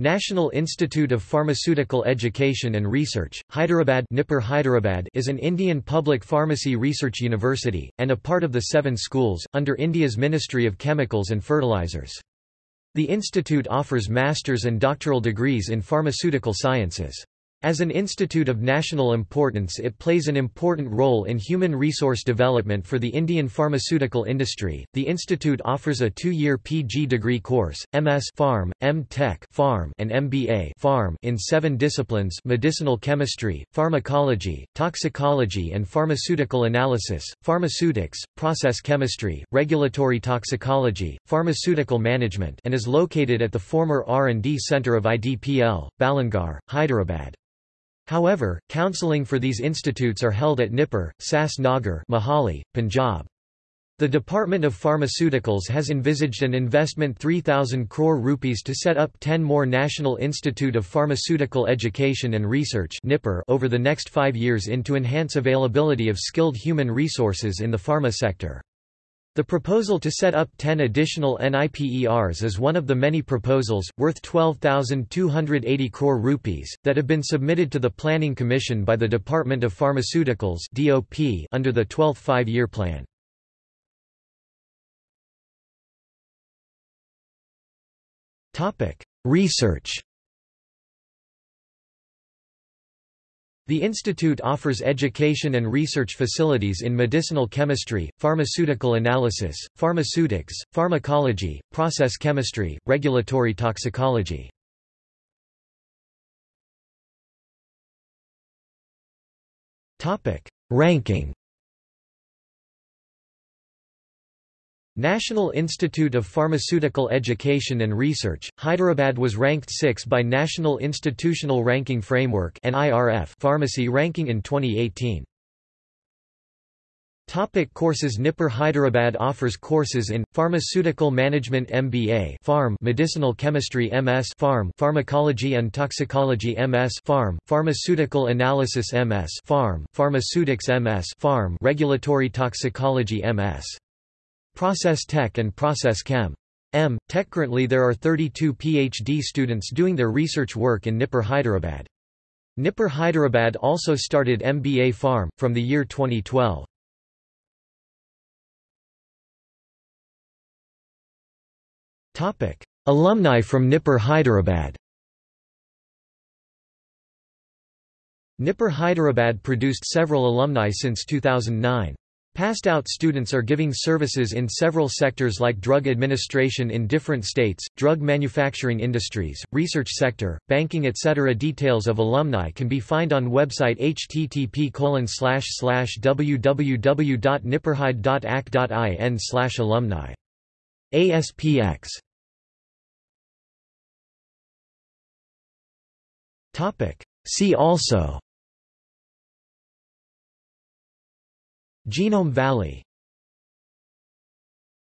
National Institute of Pharmaceutical Education and Research, Hyderabad, NIPER Hyderabad is an Indian public pharmacy research university, and a part of the Seven Schools, under India's Ministry of Chemicals and Fertilizers. The institute offers master's and doctoral degrees in pharmaceutical sciences. As an institute of national importance it plays an important role in human resource development for the Indian pharmaceutical industry. The institute offers a two-year PG degree course, MS Pharm, M Tech Pharm, and MBA Pharm in seven disciplines medicinal chemistry, pharmacology, toxicology and pharmaceutical analysis, pharmaceutics, process chemistry, regulatory toxicology, pharmaceutical management and is located at the former R&D Center of IDPL, Balanagar, Hyderabad. However, counselling for these institutes are held at NIPER, Sas Nagar Mohali, Punjab. The Department of Pharmaceuticals has envisaged an investment 3,000 crore rupees to set up 10 more National Institute of Pharmaceutical Education and Research over the next five years in to enhance availability of skilled human resources in the pharma sector. The proposal to set up 10 additional NIPERs is one of the many proposals, worth 12,280 crore rupees, that have been submitted to the Planning Commission by the Department of Pharmaceuticals DOP under the 12th Five-Year Plan. Research The institute offers education and research facilities in medicinal chemistry, pharmaceutical analysis, pharmaceutics, pharmacology, process chemistry, regulatory toxicology. Ranking National Institute of Pharmaceutical Education and Research, Hyderabad was ranked 6 by National Institutional Ranking Framework Pharmacy ranking in 2018. Topic courses NIPER Hyderabad offers courses in, Pharmaceutical Management MBA Pharm Medicinal Chemistry MS Pharm Pharmacology and Toxicology MS Pharm Pharmaceutical Analysis MS Pharm Pharmaceutics MS Pharm Regulatory Toxicology MS Process Tech and Process Chem. M. Tech Currently there are 32 PhD students doing their research work in NIPER Hyderabad. NIPER Hyderabad also started MBA Pharm, from the year 2012. Alumni from NIPER Hyderabad NIPER Hyderabad produced several alumni since 2009. Passed out students are giving services in several sectors like drug administration in different states, drug manufacturing industries, research sector, banking etc. Details of alumni can be find on website http www.nipurhyde.ac.in alumni. ASPX See also Genome Valley